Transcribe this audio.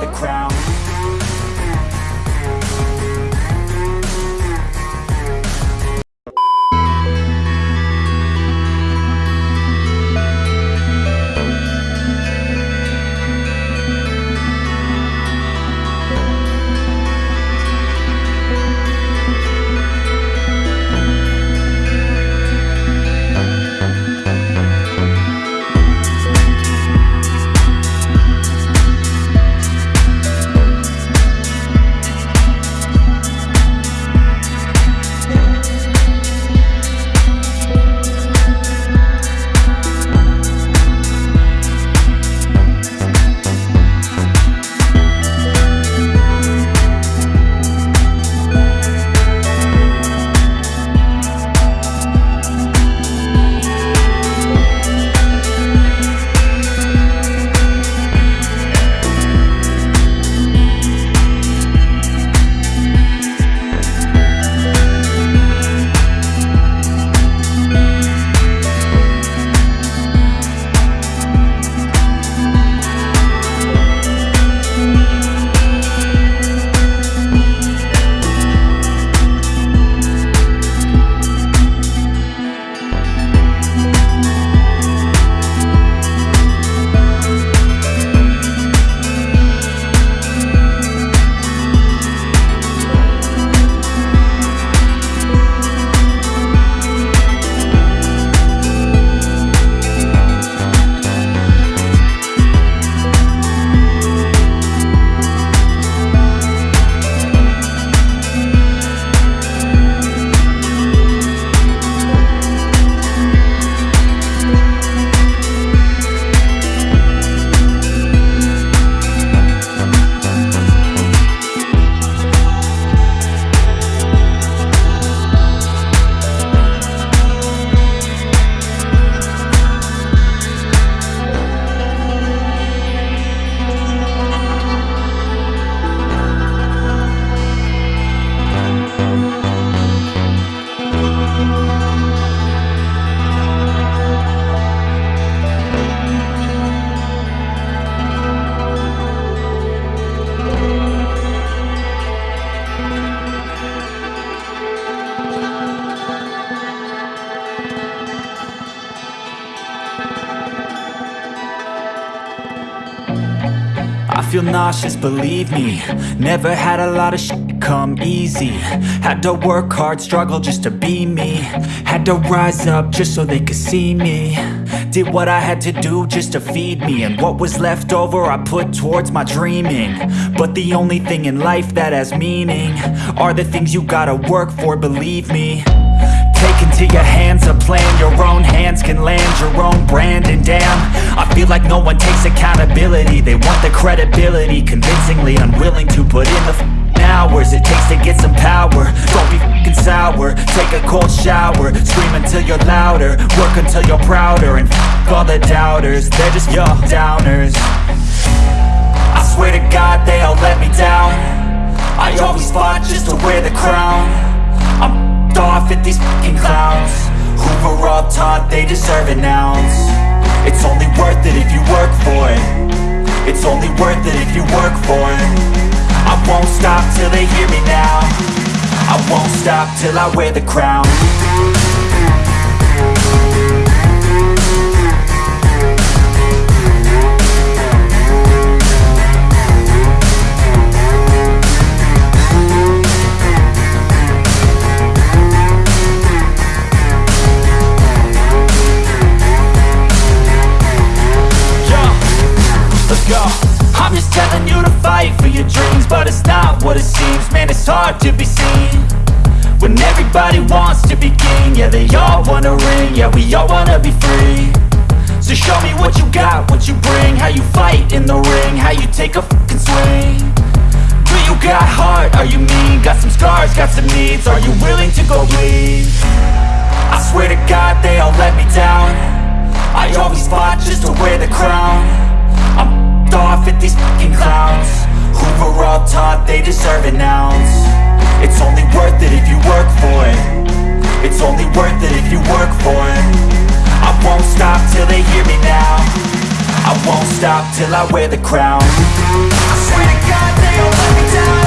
the crown I feel nauseous, believe me. Never had a lot of shit come easy. Had to work hard, struggle just to be me. Had to rise up just so they could see me. Did what I had to do just to feed me. And what was left over I put towards my dreaming. But the only thing in life that has meaning Are the things you gotta work for, believe me into your hands a plan. Your own hands can land your own brand. And damn, I feel like no one takes accountability. They want the credibility Convincingly unwilling to put in the hours It takes to get some power. Don't be f***ing sour. Take a cold shower. Scream until you're louder. Work until you're prouder. And f*** all the doubters. They're just your downers. I swear to God they all let me down. I always fought just to wear the crown. I'm off at these fucking clowns. Who were all taught they deserve an ounce? It's only worth it if you work for it. It's only worth it if you work for it. I won't stop till they hear me now. I won't stop till I wear the crown all wanna ring Yeah, we all wanna be free. So show me what you got, what you bring How you fight in the ring How you take a fucking swing. Do you got heart? Are you mean? Got some scars, got some needs Are you willing to go bleed? I swear to God they all let me down. I always fought just to wear the crown. I'm off at these fucking clowns. Who were all taught they deserve an ounce? It's only worth it if you work for it. It's only worth it till they hear me now. I won't stop till I wear the crown. I swear to God they all let me down